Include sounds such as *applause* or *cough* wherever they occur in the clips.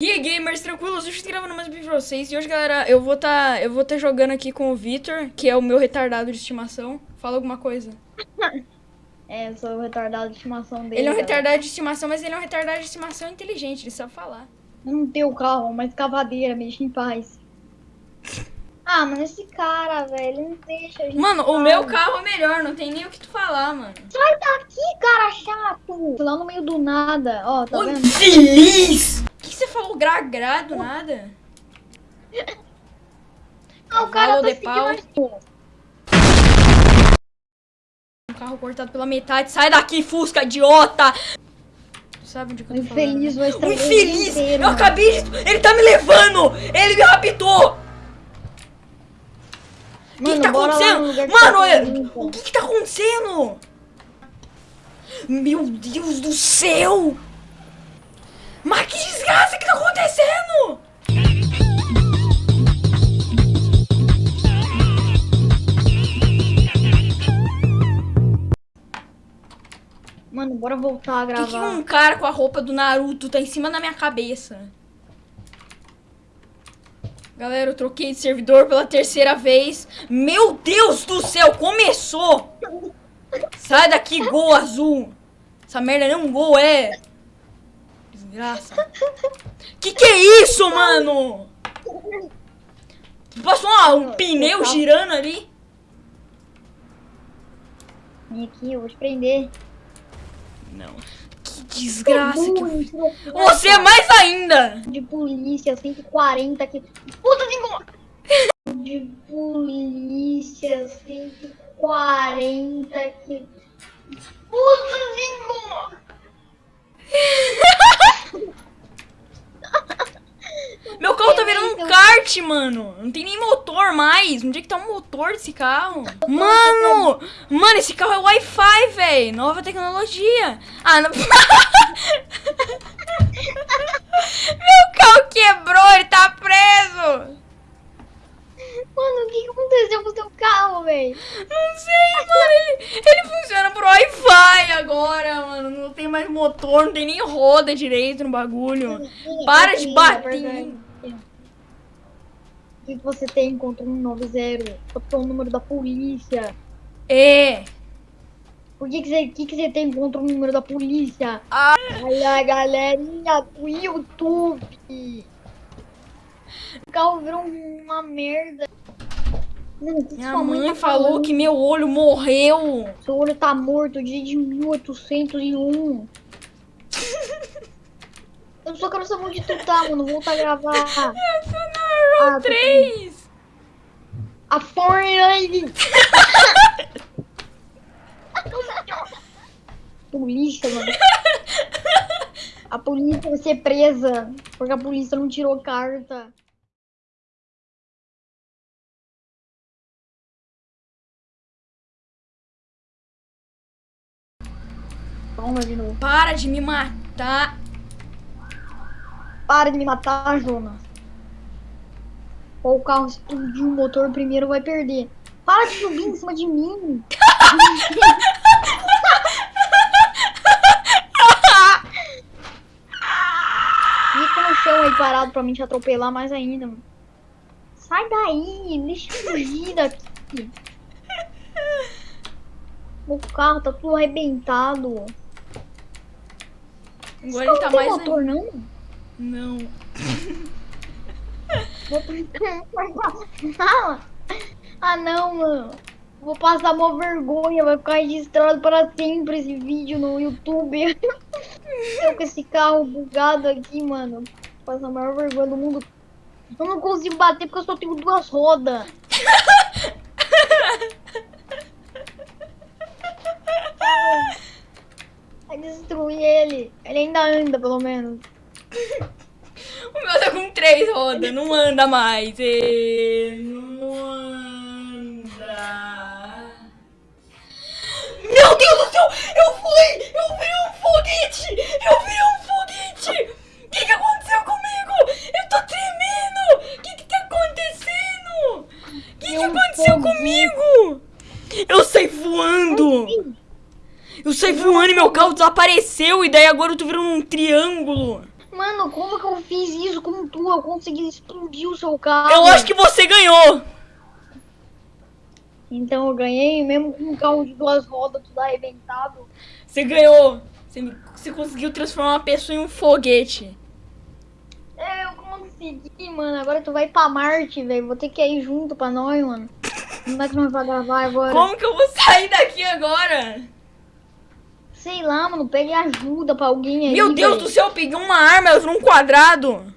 E aí, gamers, tranquilos? Hoje eu tô gravando mais um vídeo pra vocês. E hoje, galera, eu vou tá, eu vou tá jogando aqui com o Vitor, que é o meu retardado de estimação. Fala alguma coisa. *laughs* É, eu sou o retardado de estimação dele. Ele é um galera. retardado de estimação, mas ele é um retardado de estimação inteligente, ele sabe falar. Não tenho carro, mas cavadeira, me deixa em paz. *laughs* Ah, mano, esse cara, velho, ele não deixa a gente Mano, o meu carro é melhor, não tem nem o que tu falar, mano. Sai daqui, cara chato! Lá no meio do nada, ó, tá Oi, vendo? feliz! Falou gra-gra do nada? Ah, o cara tá de pau. Um carro cortado pela metade. Sai daqui, Fusca, idiota! Sabe onde que eu tô infeliz O infeliz! inteiro, eu mano. acabei de... Ele tá me levando! Ele me raptou! O que, que tá acontecendo? que Mano, tá o que que tá acontecendo? Meu Deus do céu! Mas que desgraça que tá acontecendo? Mano, bora voltar a Por que, que gravar. um cara com a roupa do Naruto tá em cima da minha cabeça? Galera, eu troquei de servidor pela terceira vez. Meu Deus do céu, começou! Sai daqui, gol azul! Essa merda não é um gol, é! Desgraça. Que que é isso, mano? Passou um pneu girando ali? Vem aqui, eu vou te prender. Não. Que desgraça que... Tirou Você é mais ainda! de polícia, 140 aqui. Puta de! De polícia, 140 aqui. Puta de! *laughs* *laughs* Meu carro tá virando um kart, mano. Não tem nem motor mais. Onde é que tá o motor desse carro? Mano! Mano, esse carro é Wi-Fi, velho. Nova tecnologia. Ah, não... *laughs* Meu carro quebrou, ele tá preso. Mano, o que, aconteceu com o seu carro, velho? Não sei, mano. Ele funciona por Wi-Fi agora, mano. Não tem mais motor, não tem nem roda direito no bagulho. Para de bater. O que, que você tem contra um 190? Qual que é o número da polícia? É. Por que, que, você, que, que você tem contra o número da polícia? Ah. Olha a galerinha do YouTube. O carro virou uma merda. Mano, o que que Minha sua mãe tá falou que meu olho morreu. Seu olho tá morto desde 1801. Só quero saber onde tu tá, mano. Volta a gravar. *laughs* Eu sou Ah, na tô 3. A Fortnite! *laughs* polícia, mano. A polícia vai ser presa. Porque a polícia não tirou carta. Toma de novo. Para de me matar. Para de me matar, Jonas. Ou o carro explodiu o motor primeiro vai perder. Para de subir em cima de mim. Fica no chão aí parado pra mim te atropelar mais ainda, mano. Sai daí, deixa eu fugir daqui. O carro tá tudo arrebentado. Agora ele tá tem mais. motor, não? Não. Ah não, mano. Vou passar uma vergonha, vai ficar registrado para sempre esse vídeo no YouTube. *laughs* Eu com esse carro bugado aqui, mano. Vou passar a maior vergonha do mundo. Eu não consigo bater porque eu só tenho duas rodas. Vai destruir ele. Ele ainda anda, pelo menos. O meu tá com três rodas, não anda mais. Ele não anda. Meu Deus do céu! Eu fui! Eu vi um foguete! Eu vi um foguete! O que, que aconteceu comigo? Eu tô tremendo! O que, que tá acontecendo? O que, que aconteceu comigo? Eu saí voando! Eu saí voando e meu carro desapareceu e daí agora eu tô virando um triângulo. Mano, como que eu fiz isso com tu, eu consegui explodir o seu carro. Eu acho que você ganhou. Então eu ganhei, mesmo com um carro de duas rodas, tudo arrebentado. Você ganhou. Você, você conseguiu transformar uma pessoa em um foguete. É, eu consegui, mano. Agora tu vai pra Marte, velho. Vou ter que ir junto pra nós, mano. Como é que nós vamos gravar agora? Como que eu vou sair daqui agora? Sei lá, mano. Pegue ajuda pra alguém aí. Meu Deus velho. do céu, eu peguei uma arma, ela virou um quadrado.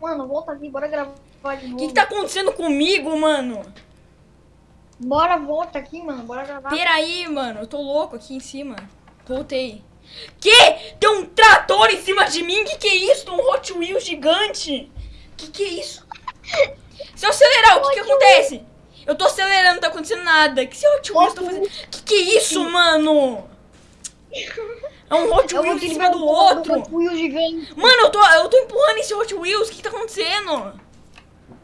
Mano, volta aqui, bora gravar de O novo. que, que tá acontecendo comigo, mano? Bora, volta aqui, mano. Bora gravar. Peraí, mano, eu tô louco aqui em cima. Voltei. Que? Tem um trator em cima de mim? Que que é isso? Um Hot Wheels gigante. Que que é isso? Se eu acelerar, o que que acontece? Eu tô acelerando, não tá acontecendo nada. Que esse Hot Wheels tá fazendo? Que que é isso, mano? É um Hot Eu vou Wheels em cima do um outro. Wheels. Mano, eu tô, eu tô empurrando esse Hot Wheels. O que que tá acontecendo?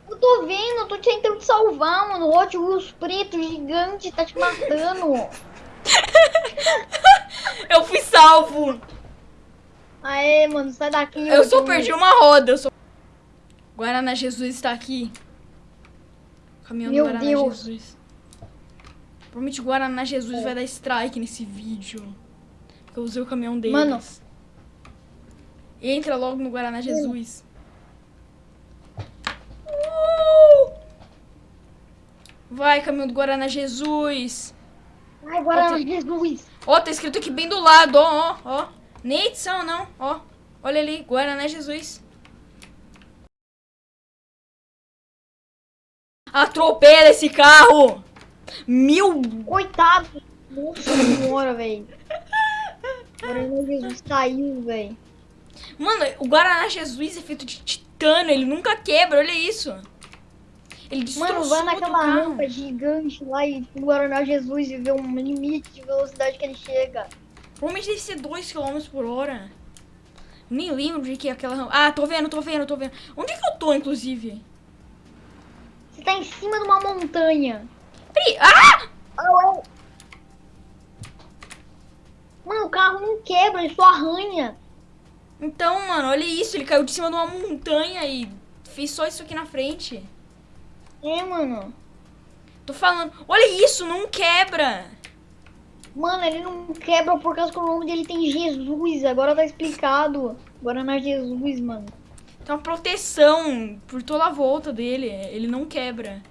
Eu tô vendo, eu tô tentando te salvar, mano. O Hot Wheels preto gigante tá te matando. *laughs* Eu fui salvo. Aê, mano, sai daqui. Eu só Wheels. perdi uma roda. Eu só... Guaraná Jesus está aqui. Caminhão do Meu Guaraná Deus. Jesus. Provavelmente o Guaraná Jesus vai dar strike nesse vídeo. Eu usei o caminhão deles. Mano. Entra logo no Guaraná Jesus. Uh! Vai, caminhão do Guaraná Jesus. Ai, Guaraná Jesus. Ó, tá escrito aqui bem do lado, ó, ó, ó. Nem edição, não, ó. Olha ali, Guaraná Jesus. Atropela esse carro! Mil... Coitado. Nossa senhora, velho. Guaraná Jesus caiu, velho. Mano, o Guaraná Jesus é feito de titânio, ele nunca quebra, olha isso. Ele Mano, vai naquela rampa gigante lá e o Guaraná Jesus e vê um limite de velocidade que ele chega. Provavelmente deve ser 2 km por hora. Nem lembro de que é aquela rampa. Ah, tô vendo, tô vendo, tô vendo. Onde é que eu tô, inclusive? Você tá em cima de uma montanha. Peraí, ah! Ah, ué. Mano, o carro não quebra, ele só arranha. Então, mano, olha isso. Ele caiu de cima de uma montanha e fez só isso aqui na frente. É, mano. Tô falando. Olha isso, não quebra. Mano, ele não quebra por causa que o nome dele tem Jesus. Agora tá explicado. Guaraná Jesus, mano. Tem uma proteção por toda a volta dele. Ele não quebra.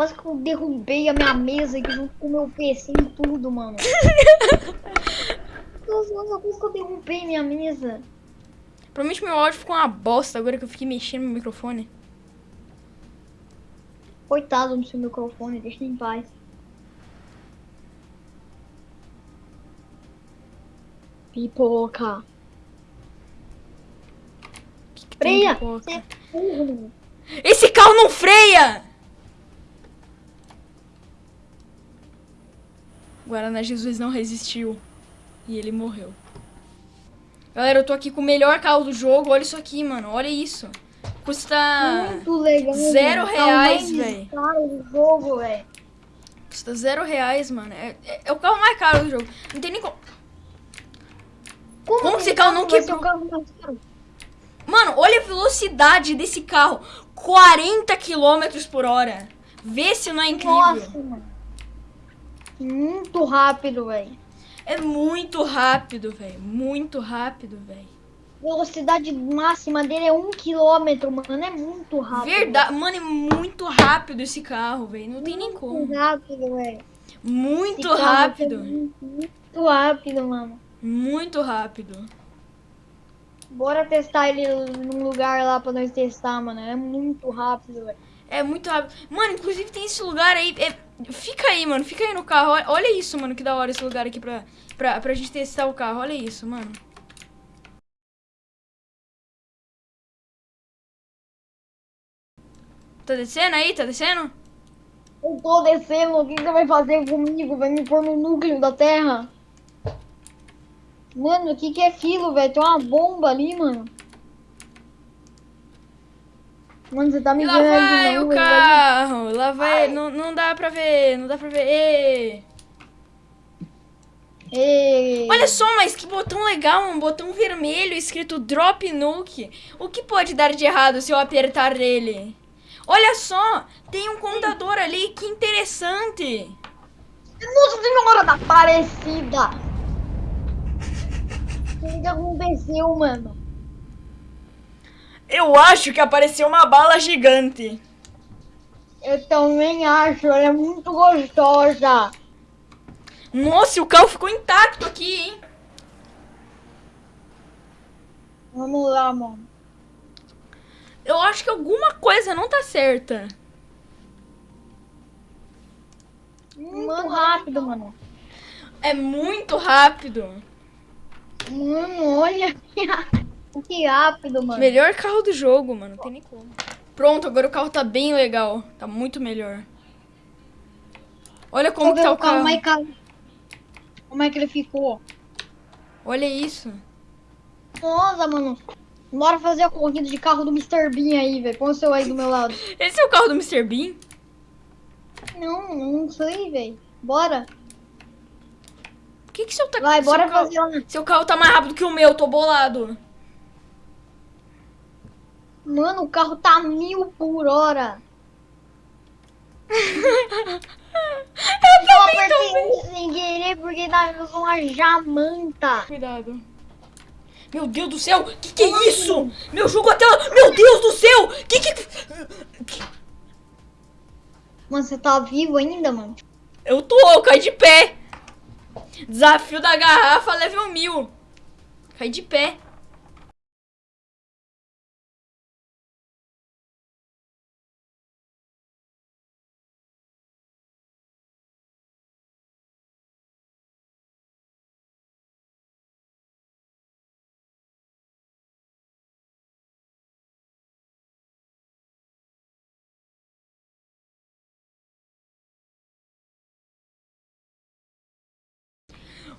Quase que eu derrubei a minha mesa aqui junto com o meu PC e tudo, mano. *laughs* Nossa, quase que eu derrubei minha mesa. Provavelmente meu áudio ficou uma bosta agora que eu fiquei mexendo no microfone. Coitado do seu microfone, deixa em paz. Pipoca. Que que tem Freia! pipoca? É. Esse carro não freia! Guaraná Jesus não resistiu. E ele morreu. Galera, eu tô aqui com o melhor carro do jogo. Olha isso aqui, mano. Olha isso. Custa. Muito legal. zero mano. Reais, do jogo, velho. Custa zero reais, mano. É, é- é o carro mais caro do jogo. Não tem nem como. Como que esse carro não quebrou? Mano, olha a velocidade desse carro. 40 km por hora. Vê se não é incrível. Nossa, mano. Muito rápido, velho. É muito rápido, velho. Muito rápido, velho. Velocidade máxima dele é um quilômetro, mano. É muito rápido. Verdade. Mano, é muito rápido esse carro, velho. Não tem nem como. Muito rápido, velho. Muito Esse rápido. é Muito, muito rápido, mano. Muito rápido. Bora testar ele num lugar lá pra nós testar, mano. É muito rápido, velho. É muito rápido. Mano, inclusive tem esse lugar aí. é- Fica aí, mano. Fica aí no carro. Olha, isso, mano. Que da hora esse lugar aqui pra, pra, pra gente testar o carro. Olha isso, mano. Tá descendo aí? Tá descendo? Eu tô descendo, o que que você vai fazer comigo? Vai me pôr no núcleo da Terra? Mano, o que que é aquilo, velho? Tem uma bomba ali, mano. Mano, você tá me lá vendo o não, ele vai carro. Lá vai. Não, não dá pra ver. Não dá pra ver. Ê. Ei. Olha só, mas que botão legal, um botão vermelho escrito Drop Nuke. O que pode dar de errado se eu apertar nele? Olha só, tem um contador ali, que interessante. Nossa Senhora da Aparecida! O que aconteceu, mano? Eu acho que apareceu uma bala gigante. Eu também acho, ela é muito gostosa. Nossa, o carro ficou intacto aqui, hein? Vamos lá, mano. Eu acho que alguma coisa não tá certa. Muito rápido, mano. É muito rápido. Mano, olha que rápido, mano. Melhor carro do jogo, mano. Não tem nem como. Pronto, agora o carro tá bem legal. Tá muito melhor. Olha como que tá o carro. Como é, que, como é que ele ficou? Olha isso. Nossa, mano. Bora fazer a corrida de carro do Mr. Bean aí, velho. Põe o seu aí do meu lado. *laughs* Esse é o carro do Mr. Bean? Não, não sei, velho. Bora. Por que que seu, tá... Vai, seu bora carro... fazer. Seu carro tá mais rápido que o meu, tô bolado. Mano, o carro tá mil por hora. *laughs* Eu apertei sem querer porque tava com uma jamanta. Cuidado. Meu Deus do céu, que que é isso? Meu jogo até... Meu Deus do céu! Que que... Mano, você tá vivo ainda, mano? Eu tô, eu caí de pé. Desafio da garrafa level 1000. Caí de pé.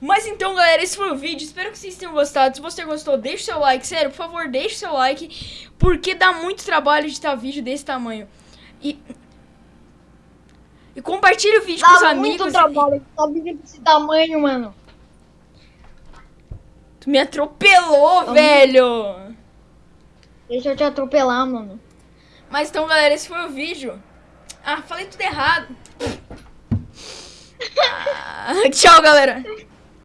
Mas então, galera, esse foi o vídeo. Espero que vocês tenham gostado. Se você gostou, deixa o seu like. Sério, por favor, deixa o seu like. Porque dá muito trabalho editar vídeo desse tamanho. E... E compartilhe o vídeo com os Dá amigos. muito trabalho. Tá vídeo desse tamanho, mano. Tu me atropelou, velho. Deixa eu te atropelar, mano. Mas então, galera, esse foi o vídeo. Ah, falei tudo errado. *laughs* Ah, tchau, galera.